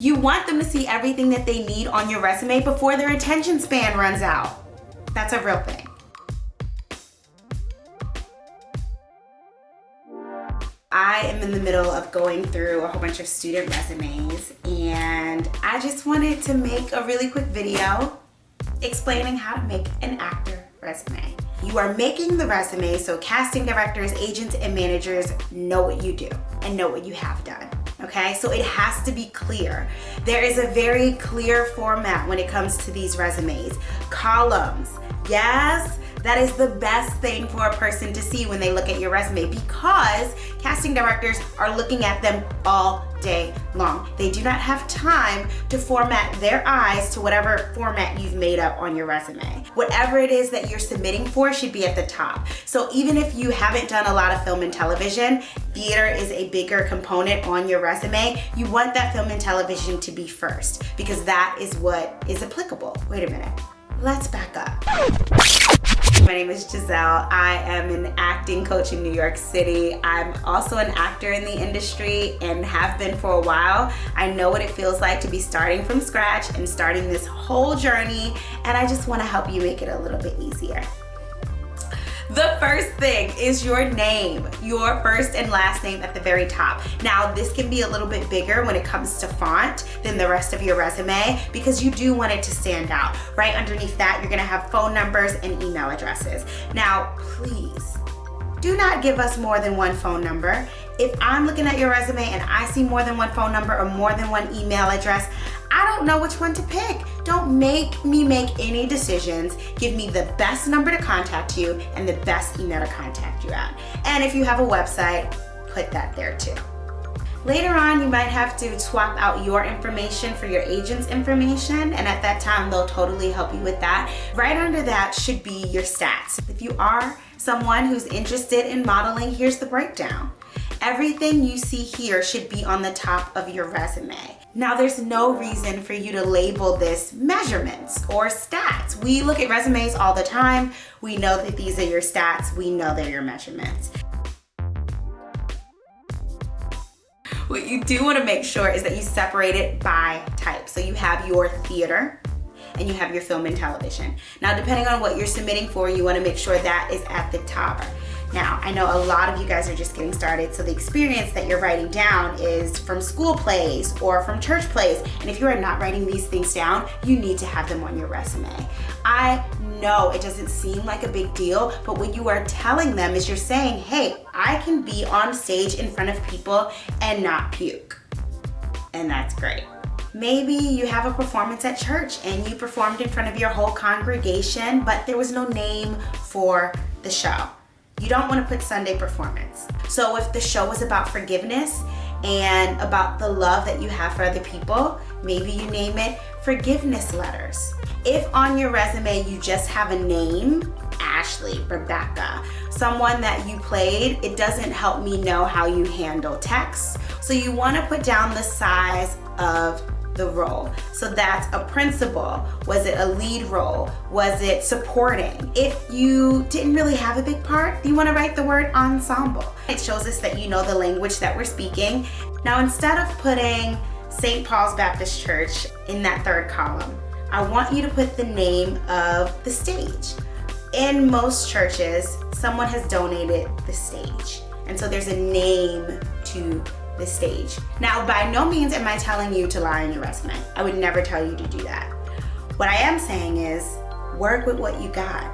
You want them to see everything that they need on your resume before their attention span runs out. That's a real thing. I am in the middle of going through a whole bunch of student resumes and I just wanted to make a really quick video explaining how to make an actor resume. You are making the resume so casting directors, agents, and managers know what you do and know what you have done okay? So it has to be clear. There is a very clear format when it comes to these resumes. Columns, yes, that is the best thing for a person to see when they look at your resume because casting directors are looking at them all day long. They do not have time to format their eyes to whatever format you've made up on your resume. Whatever it is that you're submitting for should be at the top. So even if you haven't done a lot of film and television, theater is a bigger component on your resume. You want that film and television to be first because that is what is applicable. Wait a minute, let's back up. My name is Giselle. I am an acting coach in New York City. I'm also an actor in the industry and have been for a while. I know what it feels like to be starting from scratch and starting this whole journey and I just want to help you make it a little bit easier. The first thing is your name, your first and last name at the very top. Now, this can be a little bit bigger when it comes to font than the rest of your resume because you do want it to stand out. Right underneath that, you're gonna have phone numbers and email addresses. Now, please, do not give us more than one phone number. If I'm looking at your resume and I see more than one phone number or more than one email address, I don't know which one to pick. Don't make me make any decisions. Give me the best number to contact you and the best email to contact you at. And if you have a website, put that there too. Later on, you might have to swap out your information for your agent's information, and at that time, they'll totally help you with that. Right under that should be your stats. If you are someone who's interested in modeling, here's the breakdown. Everything you see here should be on the top of your resume. Now there's no reason for you to label this measurements or stats. We look at resumes all the time. We know that these are your stats. We know they're your measurements. What you do wanna make sure is that you separate it by type. So you have your theater, and you have your film and television. Now, depending on what you're submitting for, you wanna make sure that is at the top. Now, I know a lot of you guys are just getting started, so the experience that you're writing down is from school plays or from church plays. And if you are not writing these things down, you need to have them on your resume. I know it doesn't seem like a big deal, but what you are telling them is you're saying, hey, I can be on stage in front of people and not puke. And that's great. Maybe you have a performance at church and you performed in front of your whole congregation, but there was no name for the show. You don't want to put Sunday performance. So if the show is about forgiveness and about the love that you have for other people, maybe you name it forgiveness letters. If on your resume you just have a name, Ashley, Rebecca, someone that you played, it doesn't help me know how you handle text. So you want to put down the size of the role. So that's a principal. Was it a lead role? Was it supporting? If you didn't really have a big part, you wanna write the word ensemble. It shows us that you know the language that we're speaking. Now instead of putting St. Paul's Baptist Church in that third column, I want you to put the name of the stage. In most churches, someone has donated the stage. And so there's a name to the stage. Now, by no means am I telling you to lie on your resume. I would never tell you to do that. What I am saying is work with what you got.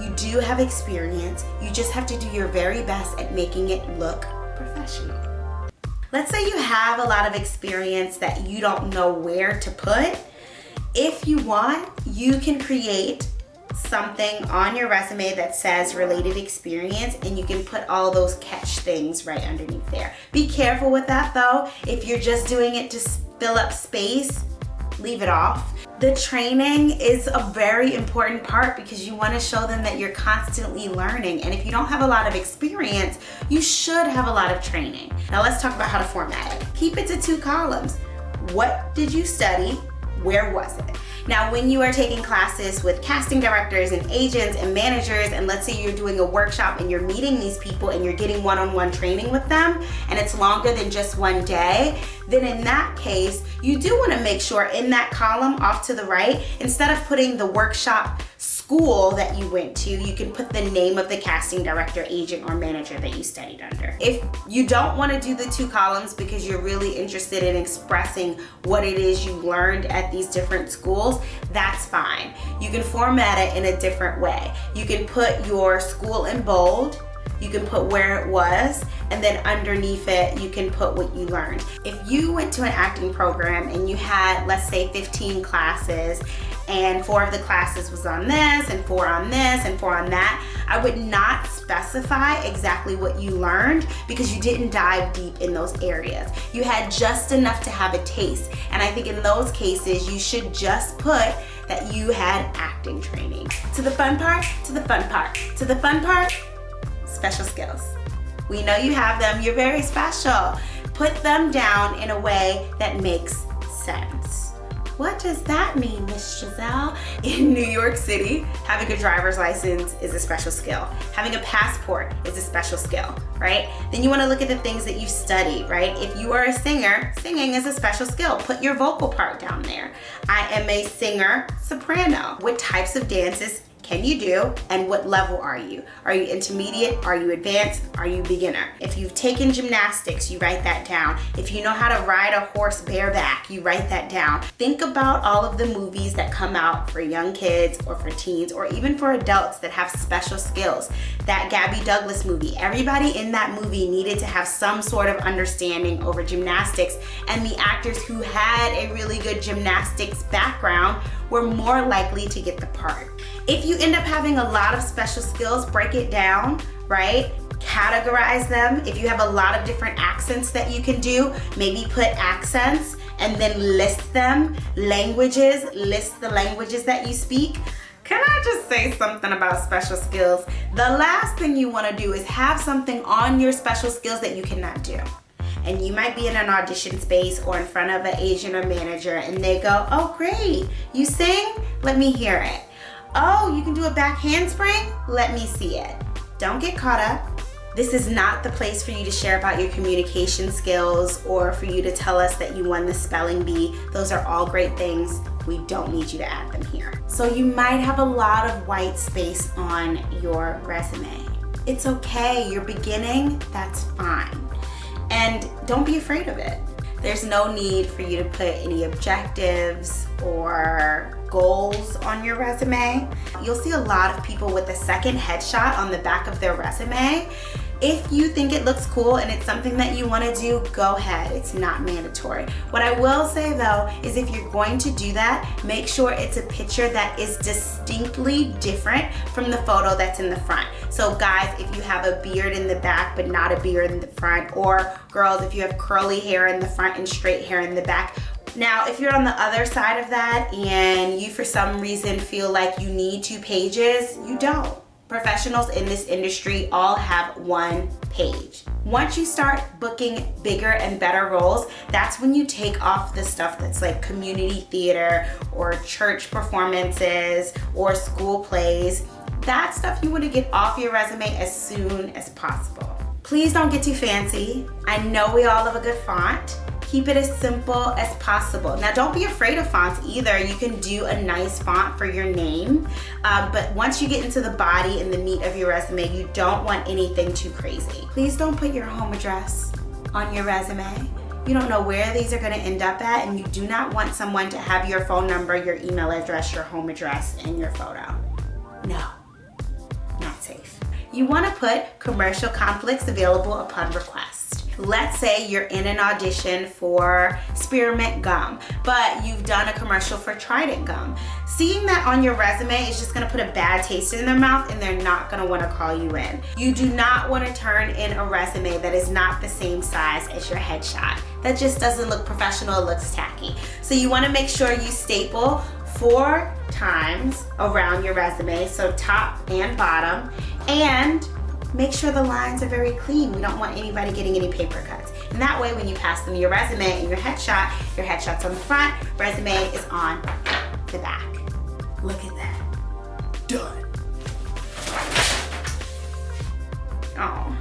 You do have experience. You just have to do your very best at making it look professional. Let's say you have a lot of experience that you don't know where to put. If you want, you can create something on your resume that says related experience and you can put all those catch things right underneath there. Be careful with that though. If you're just doing it to fill up space, leave it off. The training is a very important part because you want to show them that you're constantly learning. And if you don't have a lot of experience, you should have a lot of training. Now let's talk about how to format it. Keep it to two columns. What did you study? Where was it? Now, when you are taking classes with casting directors and agents and managers, and let's say you're doing a workshop and you're meeting these people and you're getting one-on-one -on -one training with them, and it's longer than just one day, then in that case, you do wanna make sure in that column off to the right, instead of putting the workshop school that you went to, you can put the name of the casting director, agent, or manager that you studied under. If you don't want to do the two columns because you're really interested in expressing what it is you learned at these different schools, that's fine. You can format it in a different way. You can put your school in bold, you can put where it was and then underneath it you can put what you learned if you went to an acting program and you had let's say 15 classes and four of the classes was on this and four on this and four on that I would not specify exactly what you learned because you didn't dive deep in those areas you had just enough to have a taste and I think in those cases you should just put that you had acting training to the fun part to the fun part to the fun part special skills. We know you have them, you're very special. Put them down in a way that makes sense. What does that mean, Miss Giselle? In New York City, having a driver's license is a special skill. Having a passport is a special skill, right? Then you wanna look at the things that you've studied, right? If you are a singer, singing is a special skill. Put your vocal part down there. I am a singer, soprano. What types of dances can you do and what level are you? Are you intermediate? Are you advanced? Are you beginner? If you've taken gymnastics, you write that down. If you know how to ride a horse bareback, you write that down. Think about all of the movies that come out for young kids or for teens or even for adults that have special skills. That Gabby Douglas movie, everybody in that movie needed to have some sort of understanding over gymnastics and the actors who had a really good gymnastics background were more likely to get the part. If you end up having a lot of special skills, break it down, right? Categorize them. If you have a lot of different accents that you can do, maybe put accents and then list them. Languages, list the languages that you speak. Can I just say something about special skills? The last thing you wanna do is have something on your special skills that you cannot do and you might be in an audition space or in front of an agent or manager and they go, oh great, you sing? Let me hear it. Oh, you can do a back handspring? Let me see it. Don't get caught up. This is not the place for you to share about your communication skills or for you to tell us that you won the spelling bee. Those are all great things. We don't need you to add them here. So you might have a lot of white space on your resume. It's okay, you're beginning, that's fine and don't be afraid of it. There's no need for you to put any objectives or goals on your resume. You'll see a lot of people with a second headshot on the back of their resume if you think it looks cool and it's something that you want to do, go ahead. It's not mandatory. What I will say though is if you're going to do that, make sure it's a picture that is distinctly different from the photo that's in the front. So guys, if you have a beard in the back but not a beard in the front, or girls, if you have curly hair in the front and straight hair in the back, now, if you're on the other side of that and you for some reason feel like you need two pages, you don't professionals in this industry all have one page. Once you start booking bigger and better roles, that's when you take off the stuff that's like community theater or church performances or school plays. That stuff you want to get off your resume as soon as possible. Please don't get too fancy. I know we all love a good font, keep it as simple as possible. Now don't be afraid of fonts either. You can do a nice font for your name, um, but once you get into the body and the meat of your resume, you don't want anything too crazy. Please don't put your home address on your resume. You don't know where these are gonna end up at and you do not want someone to have your phone number, your email address, your home address, and your photo. No, not safe. You wanna put commercial conflicts available upon request let's say you're in an audition for spearmint gum but you've done a commercial for trident gum. Seeing that on your resume is just to put a bad taste in their mouth and they're not want to call you in. You do not want to turn in a resume that is not the same size as your headshot. That just doesn't look professional it looks tacky. So you want to make sure you staple four times around your resume so top and bottom and make sure the lines are very clean. We don't want anybody getting any paper cuts. And that way when you pass them your resume and your headshot, your headshot's on the front, resume is on the back. Look at that. Done. Oh.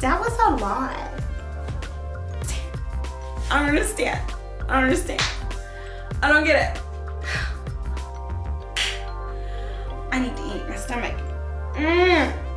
That was a lot. I don't understand. I don't understand. I don't get it. My stomach. Mm. Mm.